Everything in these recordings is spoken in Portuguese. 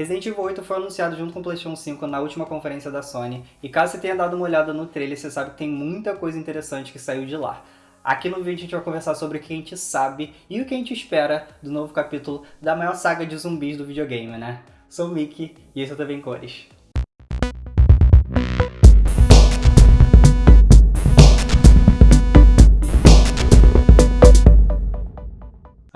Resident Evil 8 foi anunciado junto com o PlayStation 5 na última conferência da Sony, e caso você tenha dado uma olhada no trailer, você sabe que tem muita coisa interessante que saiu de lá. Aqui no vídeo a gente vai conversar sobre o que a gente sabe e o que a gente espera do novo capítulo da maior saga de zumbis do videogame, né? Sou o Mickey e esse é o TV em Cores.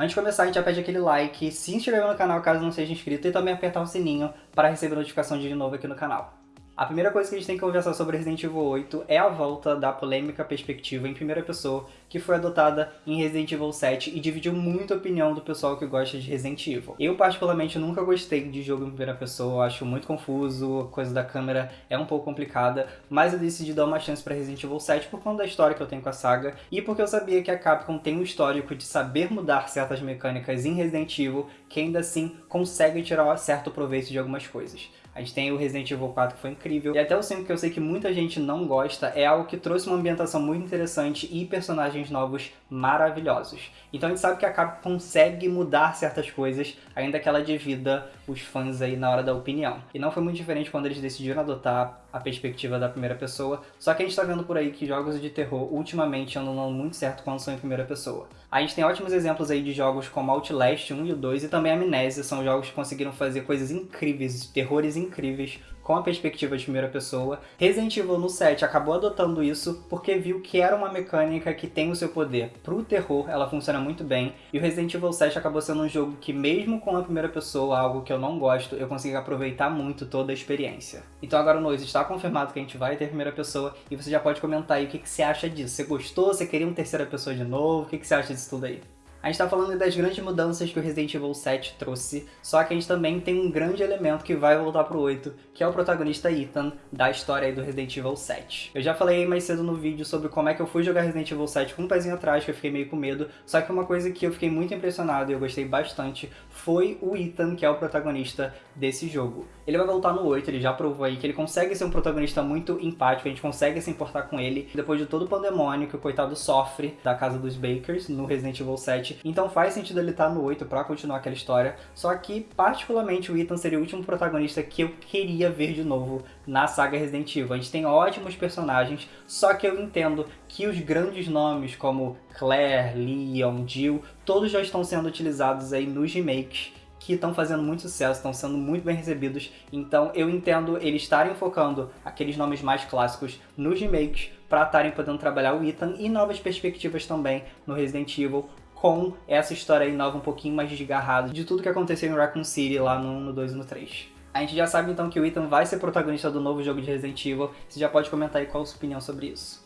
Antes de começar, a gente já pede aquele like, se inscrever no canal caso não seja inscrito e também apertar o sininho para receber notificação de novo aqui no canal. A primeira coisa que a gente tem que conversar sobre Resident Evil 8 é a volta da polêmica perspectiva em primeira pessoa que foi adotada em Resident Evil 7 e dividiu muito a opinião do pessoal que gosta de Resident Evil. Eu, particularmente, nunca gostei de jogo em primeira pessoa, acho muito confuso, a coisa da câmera é um pouco complicada, mas eu decidi dar uma chance para Resident Evil 7 por conta da história que eu tenho com a saga e porque eu sabia que a Capcom tem um histórico de saber mudar certas mecânicas em Resident Evil que ainda assim consegue tirar certo proveito de algumas coisas. A gente tem o Resident Evil 4 que foi incrível. E até o 5 que eu sei que muita gente não gosta é algo que trouxe uma ambientação muito interessante e personagens novos maravilhosos. Então a gente sabe que a Capcom consegue mudar certas coisas, ainda que ela divida os fãs aí na hora da opinião. E não foi muito diferente quando eles decidiram adotar a perspectiva da primeira pessoa, só que a gente tá vendo por aí que jogos de terror ultimamente andam dando muito certo quando são em primeira pessoa. A gente tem ótimos exemplos aí de jogos como Outlast 1 e o 2 e também Amnésia, são jogos que conseguiram fazer coisas incríveis, terrores incríveis, com a perspectiva de primeira pessoa. Resident Evil no 7 acabou adotando isso porque viu que era uma mecânica que tem o seu poder. Pro terror, ela funciona muito bem, e o Resident Evil 7 acabou sendo um jogo que mesmo com a primeira pessoa, algo que eu não gosto, eu consegui aproveitar muito toda a experiência. Então agora, Nois, está confirmado que a gente vai ter primeira pessoa, e você já pode comentar aí o que, que você acha disso. Você gostou? Você queria uma terceira pessoa de novo? O que, que você acha disso tudo aí? A gente tá falando das grandes mudanças que o Resident Evil 7 trouxe, só que a gente também tem um grande elemento que vai voltar pro 8, que é o protagonista Ethan, da história aí do Resident Evil 7. Eu já falei mais cedo no vídeo sobre como é que eu fui jogar Resident Evil 7 com um pezinho atrás, que eu fiquei meio com medo, só que uma coisa que eu fiquei muito impressionado e eu gostei bastante foi o Ethan, que é o protagonista desse jogo. Ele vai voltar no 8, ele já provou aí que ele consegue ser um protagonista muito empático, a gente consegue se importar com ele, depois de todo o pandemônio que o coitado sofre da casa dos Bakers no Resident Evil 7. Então faz sentido ele estar no 8 pra continuar aquela história, só que particularmente o Ethan seria o último protagonista que eu queria ver de novo na saga Resident Evil. A gente tem ótimos personagens, só que eu entendo que os grandes nomes como Claire, Leon, Jill, todos já estão sendo utilizados aí nos remakes que estão fazendo muito sucesso, estão sendo muito bem recebidos, então eu entendo eles estarem focando aqueles nomes mais clássicos nos remakes para estarem podendo trabalhar o Ethan e novas perspectivas também no Resident Evil com essa história aí nova um pouquinho mais desgarrada de tudo que aconteceu em Raccoon City lá no, no 2 e no 3. A gente já sabe então que o Ethan vai ser protagonista do novo jogo de Resident Evil, você já pode comentar aí qual a sua opinião sobre isso.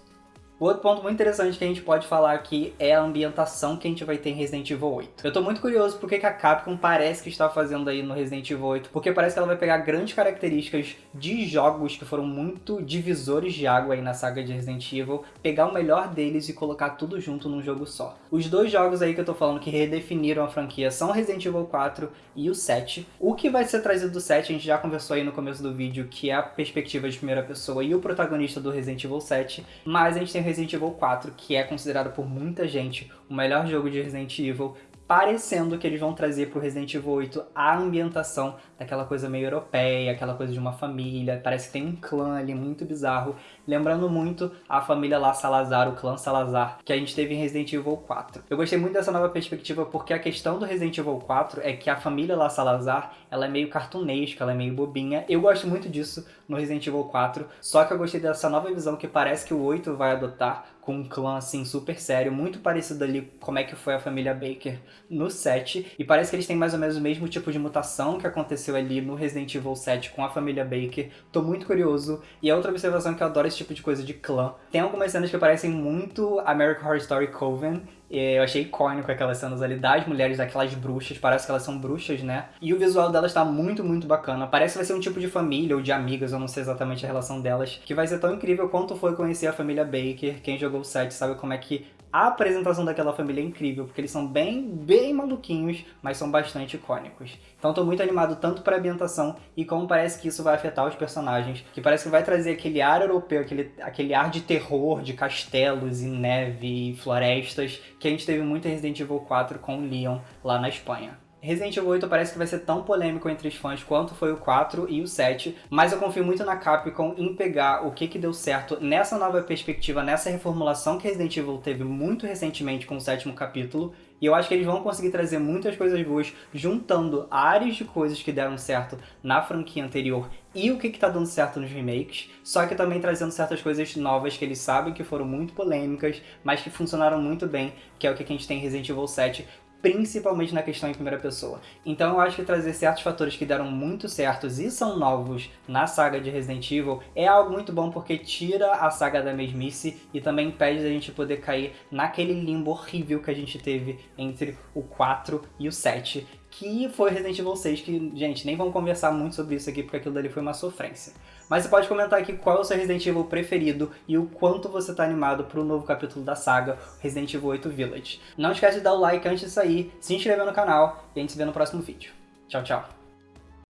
O outro ponto muito interessante que a gente pode falar aqui é a ambientação que a gente vai ter em Resident Evil 8. Eu tô muito curioso porque que a Capcom parece que está fazendo aí no Resident Evil 8, porque parece que ela vai pegar grandes características de jogos que foram muito divisores de água aí na saga de Resident Evil, pegar o melhor deles e colocar tudo junto num jogo só. Os dois jogos aí que eu tô falando que redefiniram a franquia são Resident Evil 4 e o 7. O que vai ser trazido do 7, a gente já conversou aí no começo do vídeo, que é a perspectiva de primeira pessoa e o protagonista do Resident Evil 7, mas a gente tem Resident Evil 4, que é considerado por muita gente o melhor jogo de Resident Evil, parecendo que eles vão trazer para o Resident Evil 8 a ambientação daquela coisa meio europeia, aquela coisa de uma família, parece que tem um clã ali muito bizarro, lembrando muito a família lá Salazar, o clã Salazar, que a gente teve em Resident Evil 4. Eu gostei muito dessa nova perspectiva porque a questão do Resident Evil 4 é que a família lá Salazar, ela é meio cartunesca, ela é meio bobinha, eu gosto muito disso no Resident Evil 4, só que eu gostei dessa nova visão que parece que o 8 vai adotar, com um clã assim super sério, muito parecido ali como é que foi a família Baker no 7, e parece que eles têm mais ou menos o mesmo tipo de mutação que aconteceu ali no Resident Evil 7 com a família Baker. Tô muito curioso, e a outra observação é que eu adoro esse tipo de coisa de clã. Tem algumas cenas que parecem muito American Horror Story Coven, eu achei icônico aquelas cenas ali das mulheres, daquelas bruxas, parece que elas são bruxas, né? E o visual delas tá muito, muito bacana. Parece que vai ser um tipo de família ou de amigas, eu não sei exatamente a relação delas, que vai ser tão incrível quanto foi conhecer a família Baker. Quem jogou o set sabe como é que a apresentação daquela família é incrível, porque eles são bem, bem maluquinhos, mas são bastante icônicos. Então tô muito animado tanto para a ambientação e como parece que isso vai afetar os personagens, que parece que vai trazer aquele ar europeu, aquele, aquele ar de terror, de castelos e neve e florestas, que a gente teve muito em Resident Evil 4 com o Leon lá na Espanha. Resident Evil 8 parece que vai ser tão polêmico entre os fãs quanto foi o 4 e o 7, mas eu confio muito na Capcom em pegar o que que deu certo nessa nova perspectiva, nessa reformulação que Resident Evil teve muito recentemente com o sétimo capítulo, e eu acho que eles vão conseguir trazer muitas coisas boas, juntando áreas de coisas que deram certo na franquia anterior e o que que tá dando certo nos remakes, só que também trazendo certas coisas novas que eles sabem que foram muito polêmicas, mas que funcionaram muito bem, que é o que a gente tem em Resident Evil 7, principalmente na questão em primeira pessoa. Então eu acho que trazer certos fatores que deram muito certos e são novos na saga de Resident Evil é algo muito bom porque tira a saga da mesmice e também impede a gente poder cair naquele limbo horrível que a gente teve entre o 4 e o 7, que foi Resident Evil 6, que, gente, nem vamos conversar muito sobre isso aqui, porque aquilo dali foi uma sofrência. Mas você pode comentar aqui qual é o seu Resident Evil preferido e o quanto você tá animado pro novo capítulo da saga, Resident Evil 8 Village. Não esquece de dar o like antes de sair, se inscrever no canal e a gente se vê no próximo vídeo. Tchau, tchau!